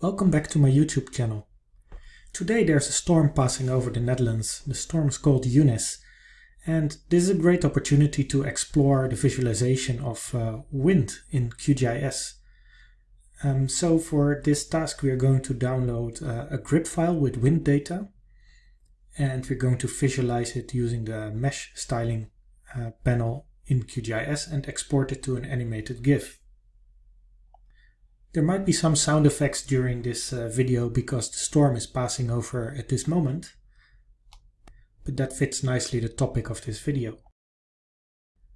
Welcome back to my YouTube channel. Today there's a storm passing over the Netherlands. The storm is called Eunice and this is a great opportunity to explore the visualization of uh, wind in QGIS. Um, so for this task we are going to download uh, a GRIB file with wind data and we're going to visualize it using the mesh styling uh, panel in QGIS and export it to an animated GIF. There might be some sound effects during this uh, video because the storm is passing over at this moment, but that fits nicely the topic of this video.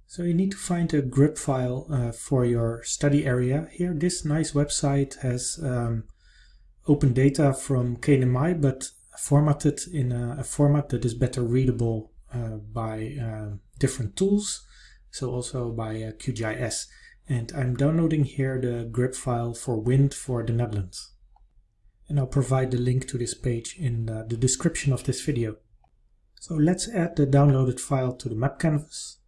So you need to find a GRIB file uh, for your study area. Here this nice website has um, open data from KNMI but formatted in a, a format that is better readable uh, by uh, different tools, so also by uh, QGIS and I'm downloading here the GRIB file for wind for the Netherlands. And I'll provide the link to this page in the, the description of this video. So let's add the downloaded file to the map canvas.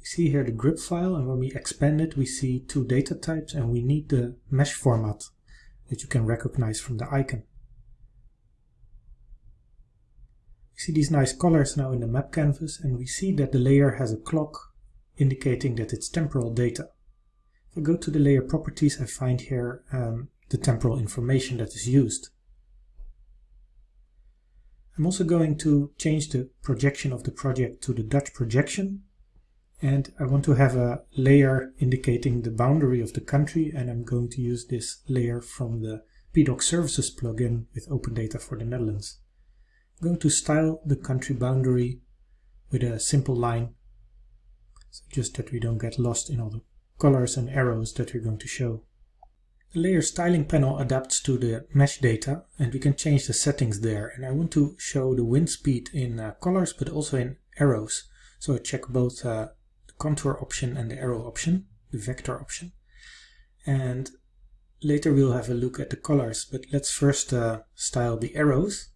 We see here the GRIB file and when we expand it we see two data types and we need the mesh format that you can recognize from the icon. We see these nice colors now in the map canvas and we see that the layer has a clock indicating that it's temporal data. I go to the layer properties, I find here um, the temporal information that is used. I'm also going to change the projection of the project to the Dutch projection and I want to have a layer indicating the boundary of the country and I'm going to use this layer from the PDOK Services plugin with Open Data for the Netherlands. I'm going to style the country boundary with a simple line so just that we don't get lost in all the colors and arrows that we're going to show. The layer styling panel adapts to the mesh data and we can change the settings there and I want to show the wind speed in uh, colors but also in arrows. So I check both uh, the contour option and the arrow option, the vector option. And later we'll have a look at the colors but let's first uh, style the arrows.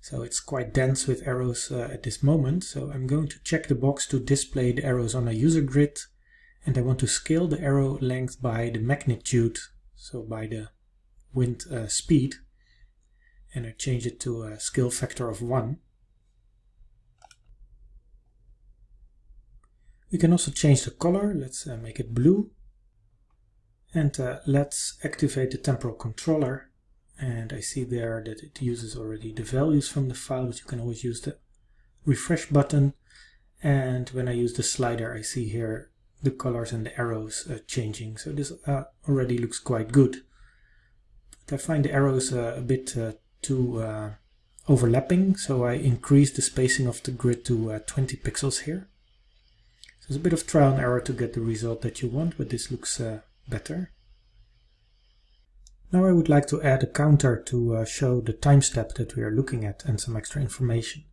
So it's quite dense with arrows uh, at this moment so I'm going to check the box to display the arrows on a user grid and I want to scale the arrow length by the magnitude, so by the wind uh, speed, and I change it to a scale factor of 1. We can also change the color, let's uh, make it blue. And uh, let's activate the temporal controller. And I see there that it uses already the values from the file, but you can always use the refresh button. And when I use the slider, I see here the colors and the arrows uh, changing. So this uh, already looks quite good. But I find the arrows uh, a bit uh, too uh, overlapping, so I increase the spacing of the grid to uh, 20 pixels here. So it's a bit of trial and error to get the result that you want, but this looks better. Now I would like to add a counter to show the time step that we are looking at and some extra information.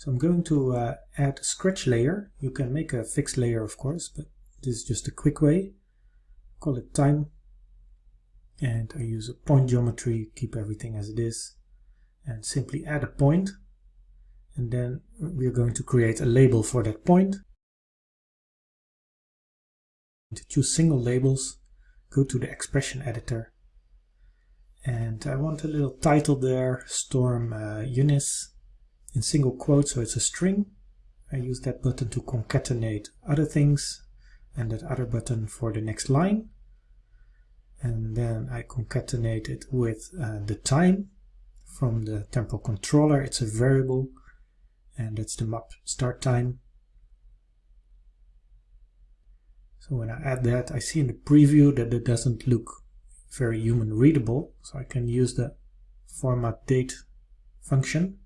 So I'm going to uh, add a scratch layer. You can make a fixed layer of course, but this is just a quick way. Call it time. And I use a point geometry, keep everything as it is. And simply add a point. And then we're going to create a label for that point. To choose single labels, go to the expression editor. And I want a little title there, Storm uh, Eunice, in single quotes, so it's a string. I use that button to concatenate other things and that other button for the next line. And then I concatenate it with uh, the time from the temporal controller. It's a variable and that's the map start time. So when I add that, I see in the preview that it doesn't look very human readable. So I can use the format date function.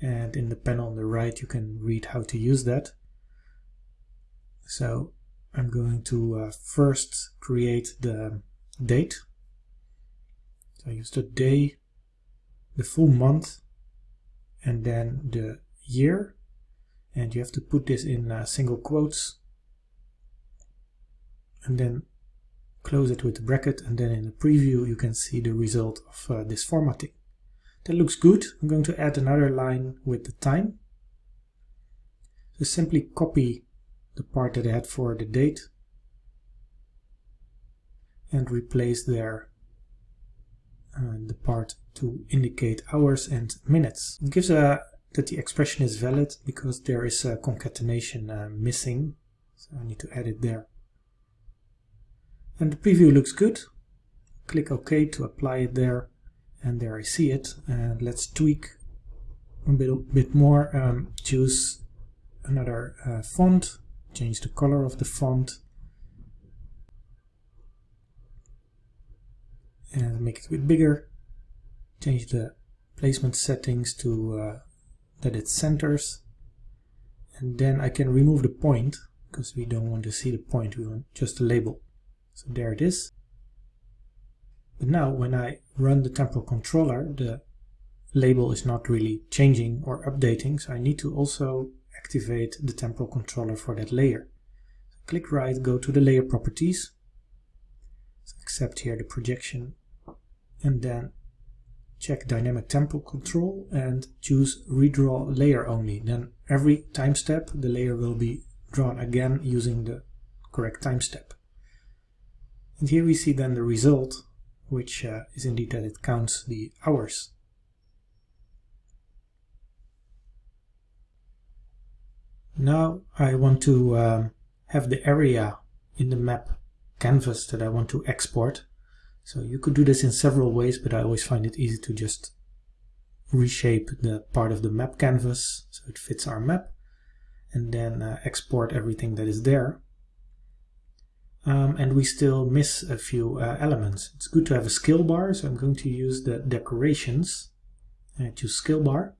And in the panel on the right, you can read how to use that. So I'm going to uh, first create the date. So I use the day, the full month, and then the year. And you have to put this in uh, single quotes. And then close it with a bracket. And then in the preview, you can see the result of uh, this formatting. That looks good. I'm going to add another line with the time. So simply copy the part that I had for the date and replace there uh, the part to indicate hours and minutes. It gives a that the expression is valid because there is a concatenation uh, missing. So I need to add it there. And the preview looks good. Click OK to apply it there. And there I see it. And let's tweak a bit, bit more. Um, choose another uh, font. Change the color of the font. And make it a bit bigger. Change the placement settings to uh, that it centers and then I can remove the point because we don't want to see the point we want just the label so there it is but now when I run the temporal controller the label is not really changing or updating so I need to also activate the temporal controller for that layer so click right go to the layer properties so accept here the projection and then check dynamic temporal control and choose redraw layer only. Then every time step the layer will be drawn again using the correct time step. And here we see then the result which uh, is indeed that it counts the hours. Now I want to um, have the area in the map canvas that I want to export so you could do this in several ways, but I always find it easy to just reshape the part of the map canvas so it fits our map and then uh, export everything that is there. Um, and we still miss a few uh, elements. It's good to have a skill bar, so I'm going to use the decorations and choose skill bar,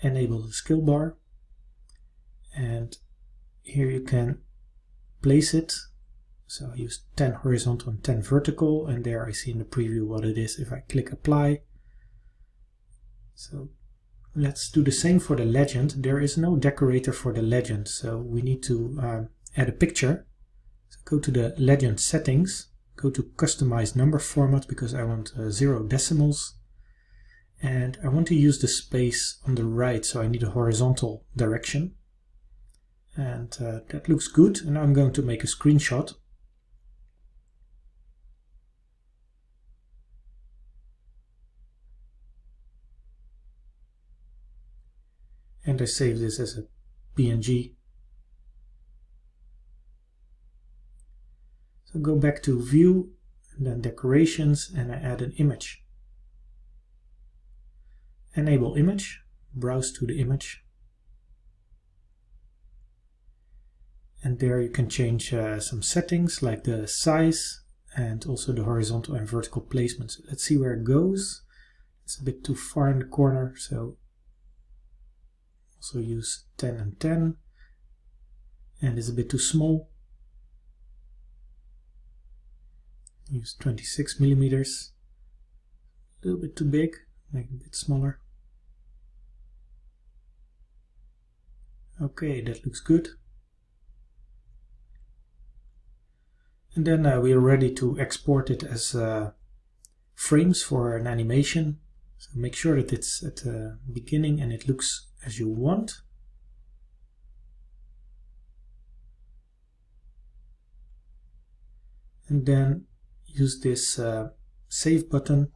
enable the skill bar, and here you can place it so I use 10 horizontal and 10 vertical and there I see in the preview what it is if I click apply. So let's do the same for the legend. There is no decorator for the legend so we need to um, add a picture. So go to the legend settings, go to customize number format because I want uh, zero decimals and I want to use the space on the right so I need a horizontal direction and uh, that looks good and I'm going to make a screenshot and I save this as a PNG. So go back to view and then decorations and I add an image. Enable image, browse to the image. And there you can change uh, some settings like the size and also the horizontal and vertical placement. So let's see where it goes. It's a bit too far in the corner, so also use 10 and 10 and it's a bit too small. Use 26 millimeters. A little bit too big make it a bit smaller. Okay that looks good and then uh, we are ready to export it as uh, frames for an animation so make sure that it's at the beginning and it looks as you want. And then use this uh, save button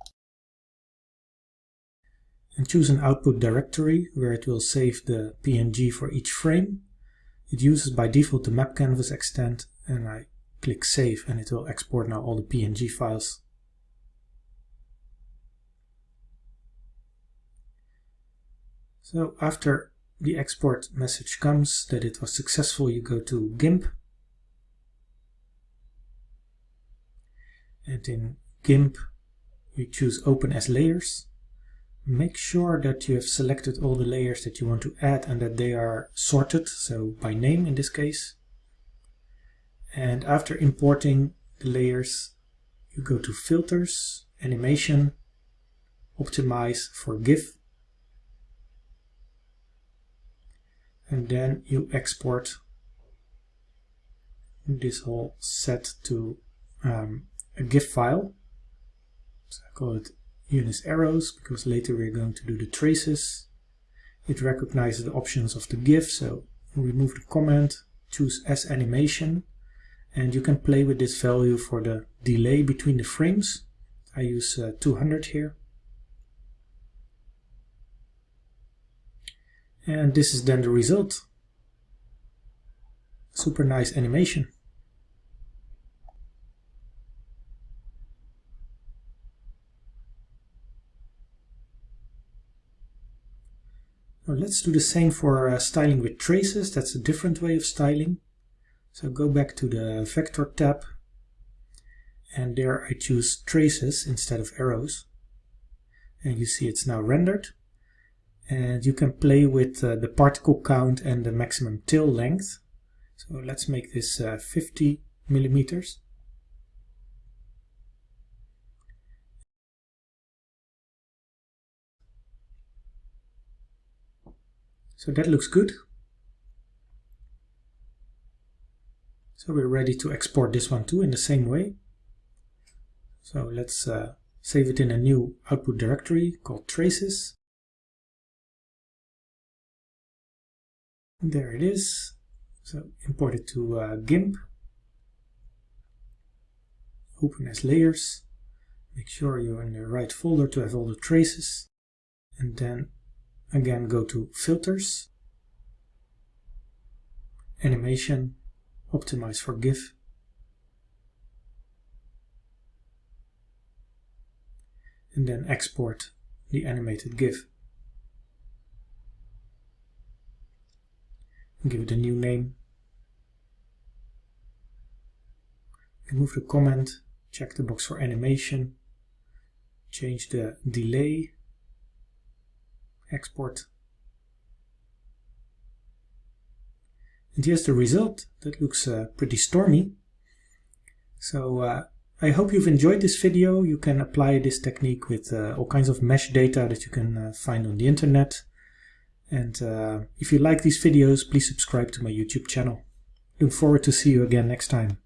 and choose an output directory where it will save the PNG for each frame. It uses by default the map canvas extent and I click save and it will export now all the PNG files. So after the export message comes that it was successful, you go to GIMP. And in GIMP, you choose Open as Layers. Make sure that you have selected all the layers that you want to add and that they are sorted, so by name in this case. And after importing the layers, you go to Filters, Animation, Optimize for GIF, and then you export this whole set to um, a GIF file. So I call it Eunice arrows because later we're going to do the traces. It recognizes the options of the GIF, so remove the comment, choose as animation, and you can play with this value for the delay between the frames. I use uh, 200 here. And this is then the result. Super nice animation. Now let's do the same for uh, styling with traces. That's a different way of styling. So go back to the Vector tab and there I choose traces instead of arrows. And you see it's now rendered. And you can play with uh, the particle count and the maximum tail length. So let's make this uh, 50 millimeters. So that looks good. So we're ready to export this one too in the same way. So let's uh, save it in a new output directory called traces. And there it is. So import it to uh, GIMP. Open as layers. Make sure you're in the right folder to have all the traces. And then Again, go to Filters, Animation, Optimize for GIF. And then export the animated GIF. Give it a new name. Remove the comment, check the box for animation, change the delay export. And here's the result. That looks uh, pretty stormy. So uh, I hope you've enjoyed this video. You can apply this technique with uh, all kinds of mesh data that you can uh, find on the internet. And uh, if you like these videos, please subscribe to my YouTube channel. Look forward to see you again next time.